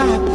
I